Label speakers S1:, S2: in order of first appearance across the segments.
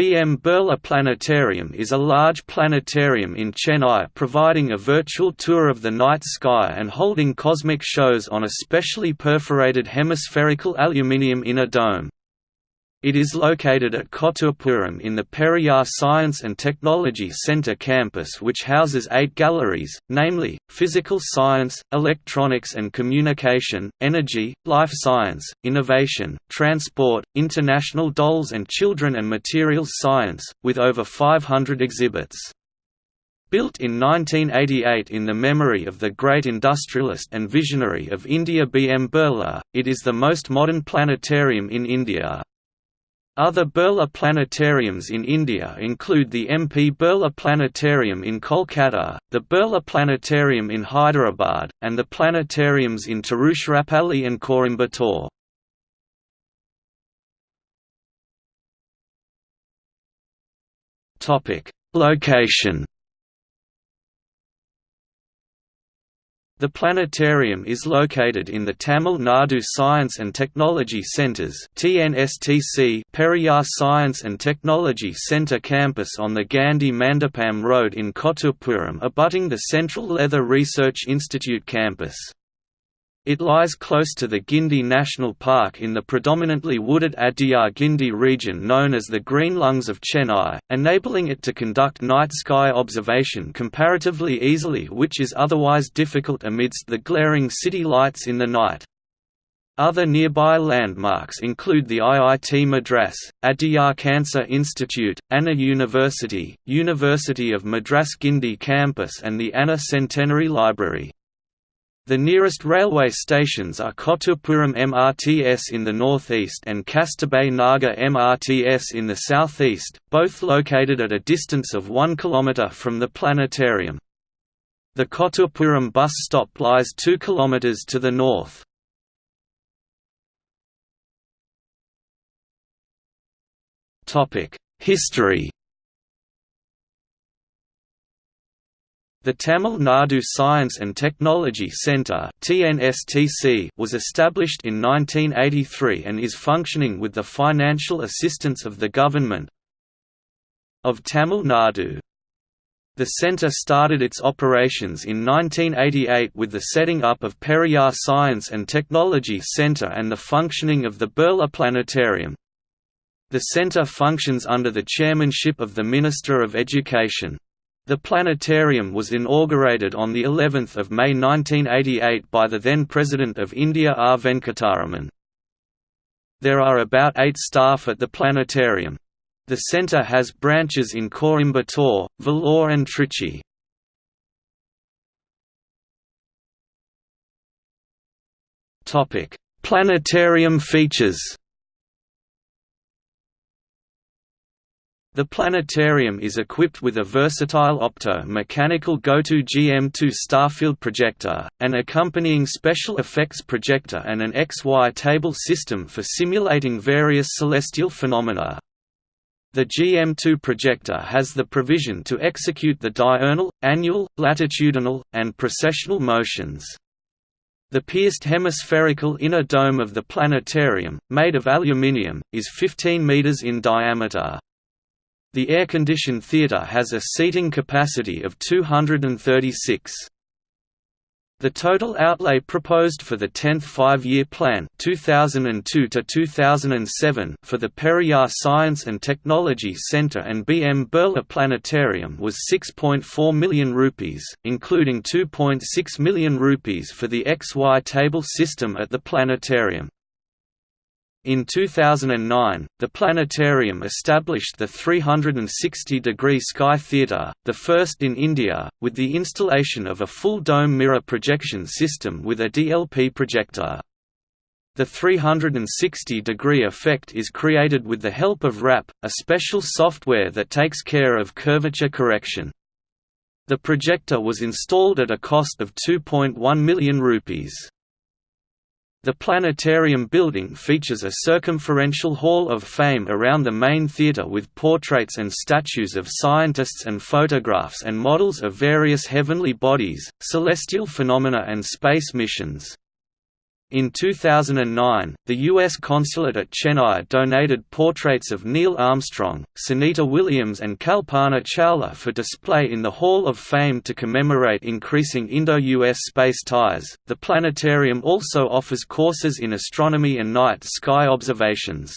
S1: BM Birla Planetarium is a large planetarium in Chennai providing a virtual tour of the night sky and holding cosmic shows on a specially perforated hemispherical aluminium inner dome. It is located at Kotturapuram in the Periyar Science and Technology Centre campus which houses eight galleries, namely, Physical Science, Electronics and Communication, Energy, Life Science, Innovation, Transport, International Dolls and Children and Materials Science, with over 500 exhibits. Built in 1988 in the memory of the great industrialist and visionary of India B. M. Birla, it is the most modern planetarium in India. Other Birla planetariums in India include the MP Birla Planetarium in Kolkata, the Birla Planetarium in Hyderabad, and the planetariums in Tiruchirappalli and Coimbatore. Location The planetarium is located in the Tamil Nadu Science and Technology Centres Periyar Science and Technology Centre campus on the Gandhi Mandapam Road in Kotturapuram abutting the Central Leather Research Institute campus. It lies close to the Guindy National Park in the predominantly wooded Adyar Guindy region known as the Green Lungs of Chennai, enabling it to conduct night sky observation comparatively easily which is otherwise difficult amidst the glaring city lights in the night. Other nearby landmarks include the IIT Madras, Adyar Cancer Institute, Anna University, University of Madras Guindy campus and the Anna Centenary Library. The nearest railway stations are Kotturapuram MRTS in the northeast and Kasturba Nagar MRTS in the southeast, both located at a distance of 1 km from the planetarium. The Kotturapuram bus stop lies 2 km to the north. History The Tamil Nadu Science and Technology Centre was established in 1983 and is functioning with the financial assistance of the Government of Tamil Nadu. The centre started its operations in 1988 with the setting up of Periyar Science and Technology Centre and the functioning of the Birla Planetarium. The centre functions under the chairmanship of the Minister of Education. The planetarium was inaugurated on the 11th of May 1988 by the then President of India R. Venkataraman. There are about eight staff at the planetarium. The centre has branches in Coimbatore, Vellore and Trichy. Planetarium features The planetarium is equipped with a versatile opto-mechanical GOTO GM2 starfield projector, an accompanying special effects projector and an XY table system for simulating various celestial phenomena. The GM2 projector has the provision to execute the diurnal, annual, latitudinal, and precessional motions. The pierced hemispherical inner dome of the planetarium, made of aluminium, is 15 meters in diameter. The air-conditioned theatre has a seating capacity of 236. The total outlay proposed for the 10th five-year plan 2002 2007 for the Periyar Science and Technology Centre and BM Birla Planetarium was 6.4 million rupees, including 2.6 million rupees for the XY table system at the planetarium. In 2009, the planetarium established the 360-degree Sky Theatre, the first in India, with the installation of a full dome mirror projection system with a DLP projector. The 360-degree effect is created with the help of RAP, a special software that takes care of curvature correction. The projector was installed at a cost of 2.1 million rupees. The planetarium building features a circumferential hall of fame around the main theatre with portraits and statues of scientists and photographs and models of various heavenly bodies, celestial phenomena and space missions. In 2009, the U.S. consulate at Chennai donated portraits of Neil Armstrong, Sunita Williams and Kalpana Chawla for display in the Hall of Fame to commemorate increasing Indo-US space ties. The planetarium also offers courses in astronomy and night sky observations.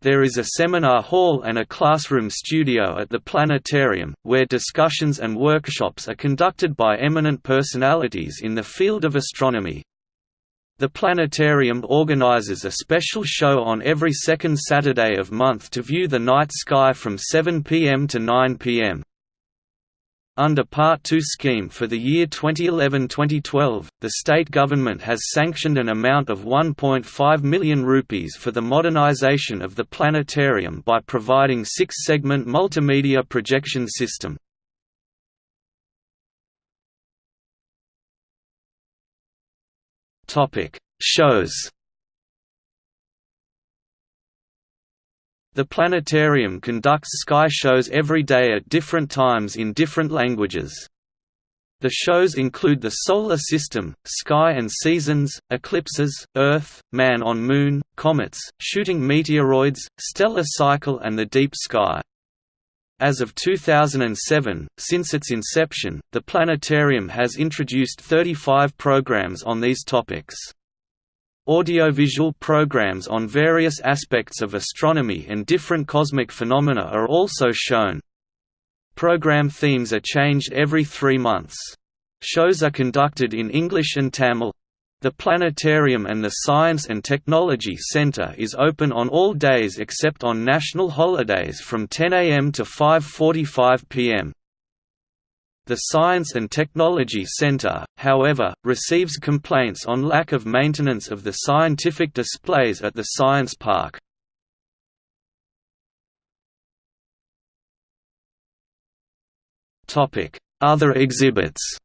S1: There is a seminar hall and a classroom studio at the planetarium, where discussions and workshops are conducted by eminent personalities in the field of astronomy. The planetarium organizes a special show on every second Saturday of month to view the night sky from 7 p.m. to 9 p.m. Under Part 2 scheme for the year 2011-2012, the state government has sanctioned an amount of 1.5 million rupees for the modernization of the planetarium by providing six-segment multimedia projection system. Topic: Shows. The planetarium conducts sky shows every day at different times in different languages. The shows include the Solar System, Sky and Seasons, Eclipses, Earth, Man on Moon, Comets, Shooting Meteoroids, Stellar Cycle and the Deep Sky. As of 2007, since its inception, the planetarium has introduced 35 programs on these topics. Audiovisual programs on various aspects of astronomy and different cosmic phenomena are also shown. Program themes are changed every three months. Shows are conducted in English and Tamil. The planetarium and the Science and Technology Center is open on all days except on national holidays from 10 a.m. to 5.45 p.m. The Science and Technology Center, however, receives complaints on lack of maintenance of the scientific displays at the Science Park. Other exhibits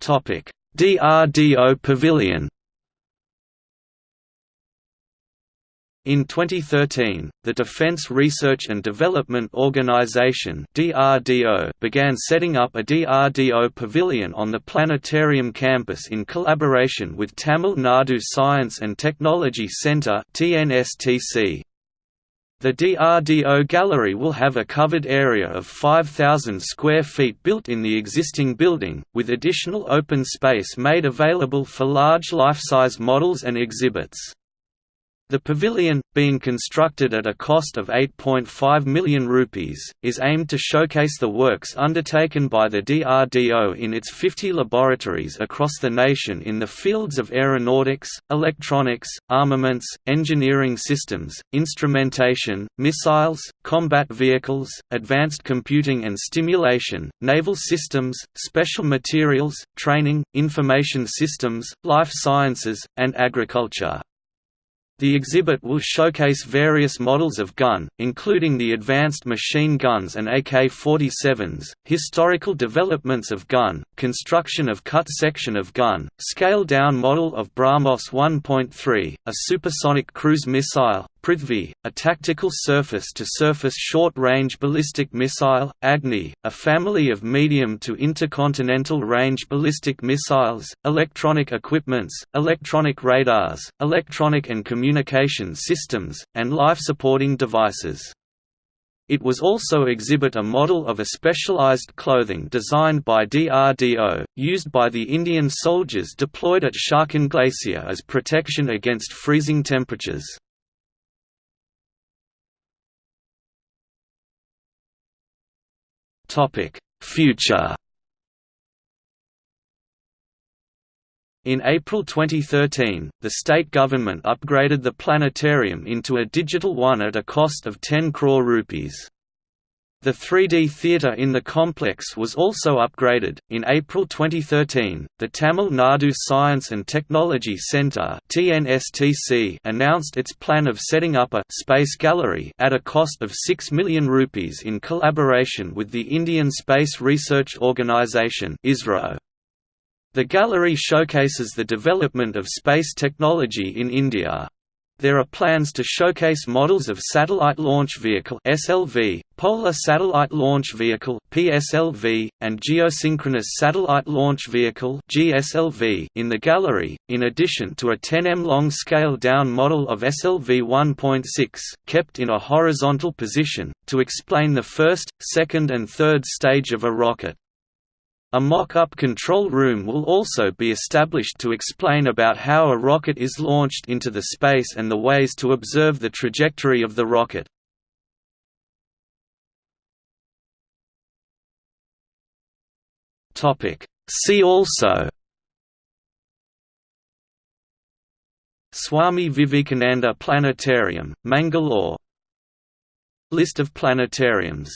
S1: DRDO Pavilion In 2013, the Defense Research and Development Organization (DRDO) began setting up a DRDO pavilion on the planetarium campus in collaboration with Tamil Nadu Science and Technology Centre (TNSTC). The DRDO gallery will have a covered area of 5,000 square feet built in the existing building, with additional open space made available for large life-size models and exhibits. The pavilion, being constructed at a cost of 8.5 million rupees, is aimed to showcase the works undertaken by the DRDO in its 50 laboratories across the nation in the fields of aeronautics, electronics, armaments, engineering systems, instrumentation, missiles, combat vehicles, advanced computing and stimulation, naval systems, special materials, training, information systems, life sciences, and agriculture. The exhibit will showcase various models of gun, including the advanced machine guns and AK-47s, historical developments of gun, construction of cut section of gun, scale-down model of BrahMos 1.3, a supersonic cruise missile, Prithvi, a tactical surface-to-surface short-range ballistic missile, Agni, a family of medium to intercontinental range ballistic missiles, electronic equipments, electronic radars, electronic and communication systems, and life-supporting devices. It was also exhibit a model of a specialized clothing designed by DRDO, used by the Indian soldiers deployed at Siachen Glacier as protection against freezing temperatures. Topic: Future. In April 2013, the state government upgraded the planetarium into a digital one at a cost of 10 crore rupees. The 3D theatre in the complex was also upgraded. In April 2013, the Tamil Nadu Science and Technology Centre (TNSTC) announced its plan of setting up a space gallery at a cost of 6 million rupees in collaboration with the Indian Space Research Organisation (ISRO). The gallery showcases the development of space technology in India. There are plans to showcase models of Satellite Launch Vehicle (SLV), Polar Satellite Launch Vehicle (PSLV), and Geosynchronous Satellite Launch Vehicle (GSLV) in the gallery, in addition to a 10 m long scale-down model of SLV 1.6 kept in a horizontal position to explain the first, second, and third stage of a rocket. A mock-up control room will also be established to explain about how a rocket is launched into the space and the ways to observe the trajectory of the rocket. See also Swami Vivekananda Planetarium, Mangalore List of planetariums